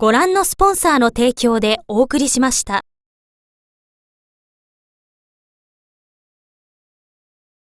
ご覧のスポンサーの提供でお送りしました。